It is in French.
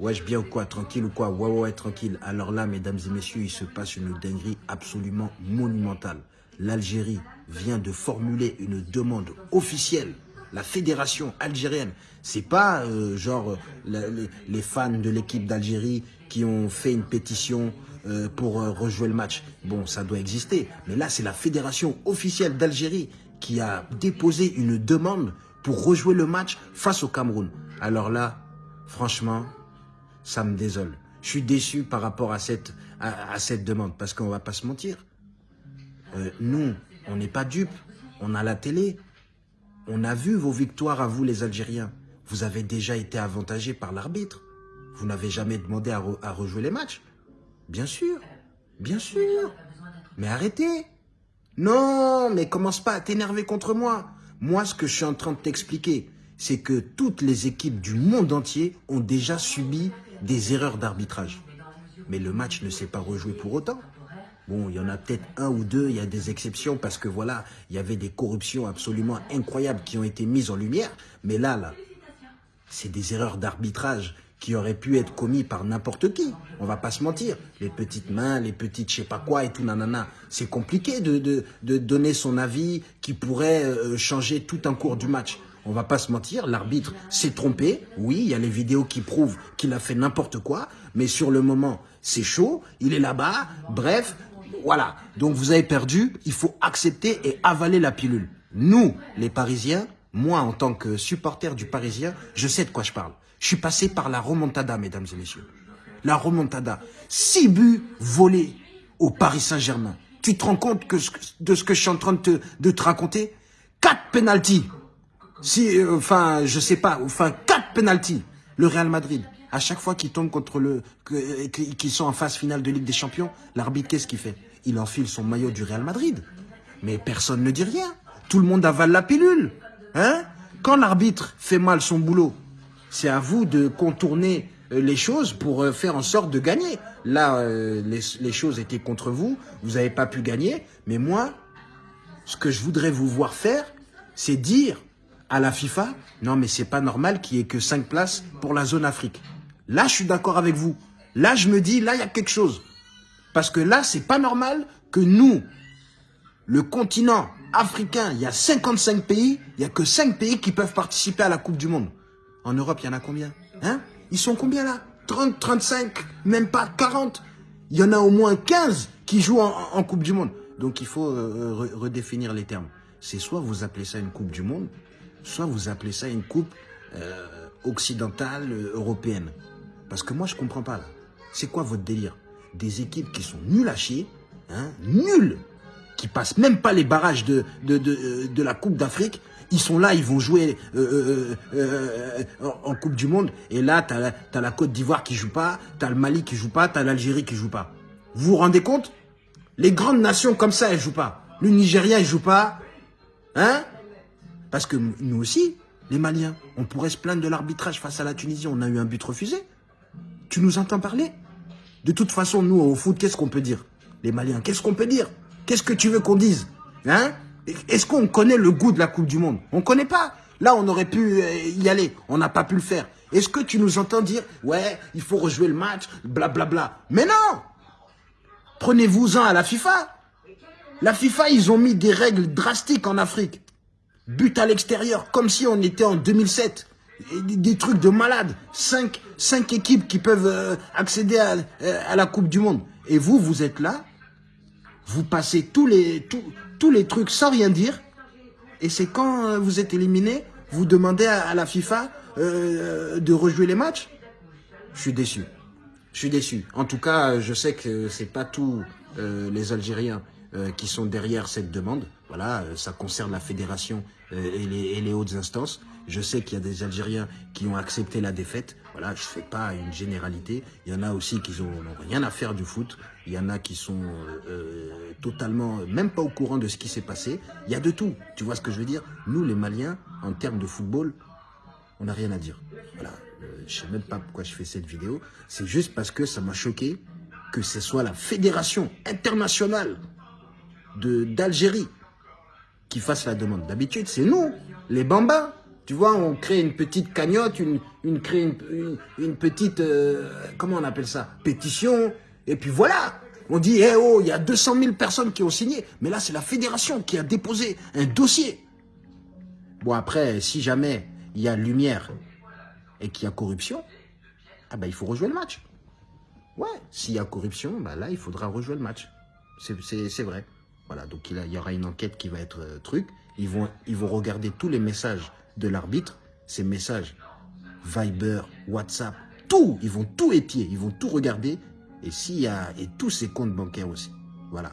Wesh bien ou quoi Tranquille ou quoi? Ouais ouais tranquille. Alors là, mesdames et messieurs, il se passe une dinguerie absolument monumentale. L'Algérie vient de formuler une demande officielle. La fédération algérienne, c'est pas euh, genre les, les, fans de l'équipe d'Algérie qui ont fait une pétition euh, pour euh, rejouer le match. Bon, ça doit exister. Mais là, c'est la fédération officielle d'Algérie qui a déposé une demande pour rejouer le match face au Cameroun. Alors là, franchement, ça me désole. Je suis déçu par rapport à cette, à, cette demande, parce qu'on va pas se mentir. Euh, nous, on n'est pas dupes, on a la télé, on a vu vos victoires à vous les Algériens. Vous avez déjà été avantagés par l'arbitre. Vous n'avez jamais demandé à, à, rejouer les matchs. Bien sûr, bien sûr. Mais arrêtez. Non, mais commence pas à t'énerver contre moi. Moi, ce que je suis en train de t'expliquer, c'est que toutes les équipes du monde entier ont déjà subi des erreurs d'arbitrage. Mais le match ne s'est pas rejoué pour autant. Bon, il y en a peut-être un ou deux, il y a des exceptions parce que voilà, il y avait des corruptions absolument incroyables qui ont été mises en lumière. Mais là, là, c'est des erreurs d'arbitrage qui auraient pu être commises par n'importe qui. On va pas se mentir. Les petites mains, les petites je sais pas quoi et tout nanana. C'est compliqué de, de, donner son avis qui pourrait euh, changer tout un cours du match. On va pas se mentir, l'arbitre s'est trompé. Oui, il y a les vidéos qui prouvent qu'il a fait n'importe quoi. Mais sur le moment, c'est chaud. Il est là-bas. Bref, voilà. Donc vous avez perdu. Il faut accepter et avaler la pilule. Nous, les Parisiens, moi, en tant que supporter du Parisien, je sais de quoi je parle. Je suis passé par la remontada, mesdames et messieurs. La remontada. Six buts volés au Paris Saint-Germain. Tu te rends compte de ce que je suis en train de te, de te raconter? Quatre pénalties si, euh, enfin, je sais pas, enfin, quatre penalties, le Real Madrid. À chaque fois qu'ils tombent contre le, qu'ils sont en phase finale de Ligue des Champions, l'arbitre, qu'est-ce qu'il fait? Il enfile son maillot du Real Madrid. Mais personne ne dit rien. Tout le monde avale la pilule. Hein? Quand l'arbitre fait mal son boulot, c'est à vous de contourner euh, les choses pour euh, faire en sorte de gagner. Là, les, les choses étaient contre vous, vous n'avez pas pu gagner. Mais moi, ce que je voudrais vous voir faire, c'est dire à la FIFA, non mais c'est pas normal qu'il y ait que 5 places pour la zone Afrique. Là, je suis d'accord avec vous. Là, je me dis, là, il y a quelque chose. Parce que là, c'est pas normal que nous, le continent africain, il y a 55 pays, il y a que 5 pays qui peuvent participer à la Coupe du Monde. En Europe, il y en a combien Hein? Ils sont combien là? 30, 35, même pas 40. Il y en a au moins 15 qui jouent en, Coupe du Monde. Donc il faut euh, redéfinir les termes. C'est soit vous appelez ça une Coupe du Monde, soit vous appelez ça une coupe euh, occidentale, euh, européenne. Parce que moi, je comprends pas. C'est quoi votre délire? Des équipes qui sont nulles à chier, hein, nulles, qui passent même pas les barrages de, de la Coupe d'Afrique. Ils sont là, ils vont jouer euh, en Coupe du Monde. Et là, tu as, as, la Côte d'Ivoire qui joue pas, tu as le Mali qui joue pas, tu as l'Algérie qui joue pas. Vous vous rendez compte? Les grandes nations comme ça, elles jouent pas. Le Nigeria, il joue pas. Hein? Parce que nous aussi, les Maliens, on pourrait se plaindre de l'arbitrage face à la Tunisie. On a eu un but refusé. Tu nous entends parler? De toute façon, nous, au foot, qu'est-ce qu'on peut dire? Les Maliens, qu'est-ce qu'on peut dire? Qu'est-ce que tu veux qu'on dise? Hein? Est-ce qu'on connaît le goût de la Coupe du Monde? On ne connaît pas. Là, on aurait pu euh, y aller. On n'a pas pu le faire. Est-ce que tu nous entends dire, ouais, il faut rejouer le match, blablabla bla, bla? Mais non Prenez-vous-en à la FIFA. La FIFA, ils ont mis des règles drastiques en Afrique but à l'extérieur, comme si on était en 2007. des, trucs de malade. Cinq, cinq équipes qui peuvent euh, accéder euh, à, la Coupe du Monde. Et vous, vous êtes là, vous passez tous les, tous, les trucs sans rien dire. Et c'est quand euh, vous êtes éliminé, vous demandez à, la FIFA de rejouer les matchs? Je suis déçu. Je suis déçu. En tout cas, je sais que c'est pas tous les Algériens euh, qui sont derrière cette demande. Voilà, euh, ça concerne la fédération euh, et les, hautes instances. Je sais qu'il y a des Algériens qui ont accepté la défaite. Voilà, je fais pas une généralité. Il y en a aussi qui n'ont rien à faire du foot. Il y en a qui sont totalement, même pas au courant de ce qui s'est passé. Il y a de tout. Tu vois ce que je veux dire? Nous, les Maliens, en termes de football, on n'a rien à dire. Voilà, je sais même pas pourquoi je fais cette vidéo. C'est juste parce que ça m'a choqué que ce soit la fédération internationale d'Algérie qui fasse la demande. D'habitude, c'est nous, les bambins, Tu vois, on crée une petite cagnotte, une, petite, euh, comment on appelle ça Pétition. Et puis voilà, on dit, eh oh, il y a 200 000 personnes qui ont signé. Mais là, c'est la fédération qui a déposé un dossier. Bon, après, si jamais il y a lumière et qu'il y a corruption, ah ben, il faut rejouer le match. Ouais, s'il y a corruption, bah là, il faudra rejouer le match. C'est vrai. Voilà, donc il, y aura une enquête qui va être euh, truc. Ils vont, ils vont regarder tous les messages de l'arbitre, ces messages Viber, WhatsApp, tout. Ils vont tout épier, ils vont tout regarder. Et s'il y a, et tous ses comptes bancaires aussi. Voilà.